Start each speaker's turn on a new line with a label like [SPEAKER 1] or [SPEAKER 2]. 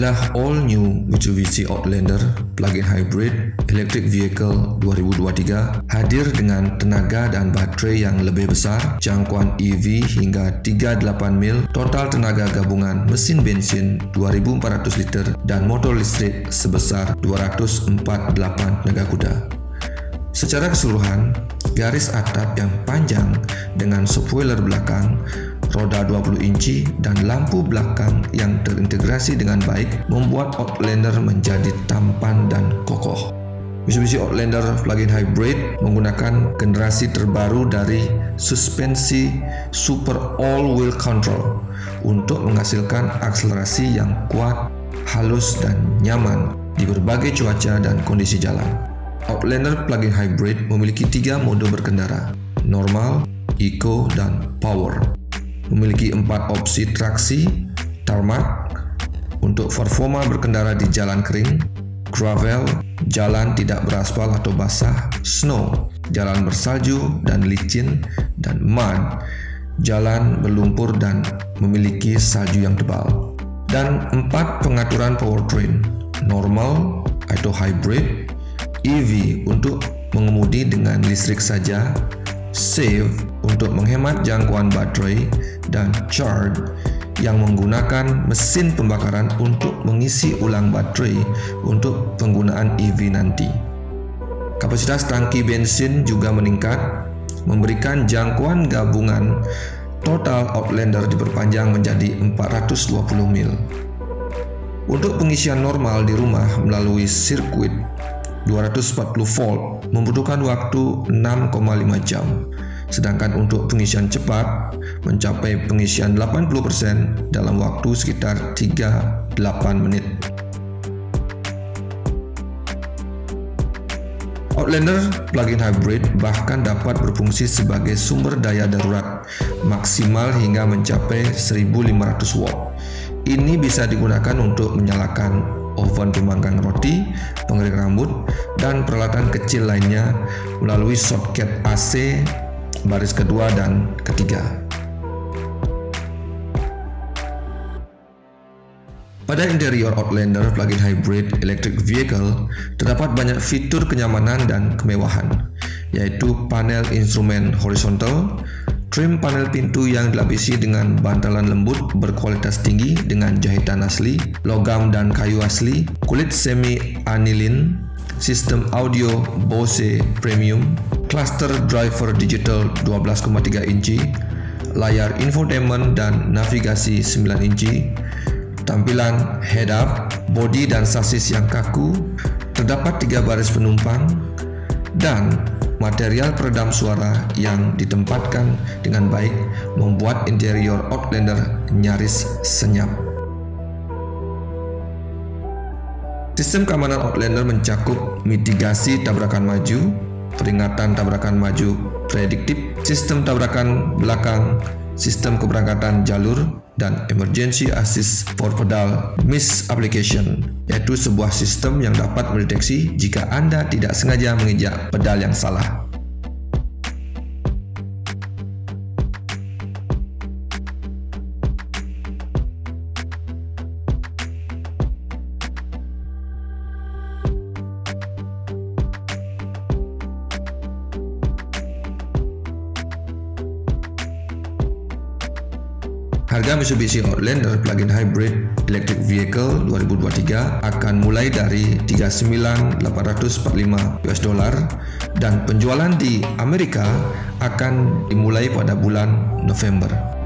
[SPEAKER 1] Inilah all new Mitsubishi Outlander plug-in hybrid electric vehicle 2023 hadir dengan tenaga dan baterai yang lebih besar, jangkauan EV hingga 38 mil, total tenaga gabungan mesin bensin 2400 liter dan motor listrik sebesar 248 tenaga kuda. Secara keseluruhan, garis atap yang panjang dengan spoiler belakang roda 20 inci, dan lampu belakang yang terintegrasi dengan baik membuat Outlander menjadi tampan dan kokoh. Mitsubishi Outlander plug-in hybrid menggunakan generasi terbaru dari suspensi Super All-Wheel Control untuk menghasilkan akselerasi yang kuat, halus, dan nyaman di berbagai cuaca dan kondisi jalan. Outlander plug-in hybrid memiliki tiga mode berkendara, normal, eco, dan power memiliki empat opsi traksi, tarmac, untuk performa berkendara di jalan kering, gravel, jalan tidak beraspal atau basah, snow, jalan bersalju dan licin, dan mud, jalan berlumpur dan memiliki salju yang tebal. Dan empat pengaturan powertrain, normal atau hybrid, EV untuk mengemudi dengan listrik saja, save untuk menghemat jangkauan baterai, dan charge yang menggunakan mesin pembakaran untuk mengisi ulang baterai untuk penggunaan EV nanti. Kapasitas tangki bensin juga meningkat, memberikan jangkauan gabungan total Outlander diperpanjang menjadi 420 mil. Untuk pengisian normal di rumah melalui sirkuit 240 volt membutuhkan waktu 6,5 jam sedangkan untuk pengisian cepat mencapai pengisian 80% dalam waktu sekitar 38 menit. Outlander plug-in hybrid bahkan dapat berfungsi sebagai sumber daya darurat maksimal hingga mencapai 1500 watt. Ini bisa digunakan untuk menyalakan oven pemanggang roti, pengering rambut, dan peralatan kecil lainnya melalui soket AC baris kedua dan ketiga. Pada interior Outlander plug-in hybrid electric vehicle terdapat banyak fitur kenyamanan dan kemewahan, yaitu panel instrumen horizontal, trim panel pintu yang dilapisi dengan bantalan lembut berkualitas tinggi dengan jahitan asli, logam dan kayu asli, kulit semi anilin, sistem audio Bose Premium, cluster driver digital 12,3 inci, layar infotainment dan navigasi 9 inci, tampilan head-up, bodi dan sasis yang kaku, terdapat tiga baris penumpang, dan material peredam suara yang ditempatkan dengan baik membuat interior Outlander nyaris senyap. Sistem keamanan Outlander mencakup mitigasi tabrakan maju, peringatan tabrakan maju prediktif, sistem tabrakan belakang, sistem keberangkatan jalur, dan emergency assist for pedal miss application, yaitu sebuah sistem yang dapat mendeteksi jika Anda tidak sengaja menginjak pedal yang salah. Harga Mitsubishi Outlander plug-in hybrid electric vehicle 2023 akan mulai dari 39.845 US dollar dan penjualan di Amerika akan dimulai pada bulan November.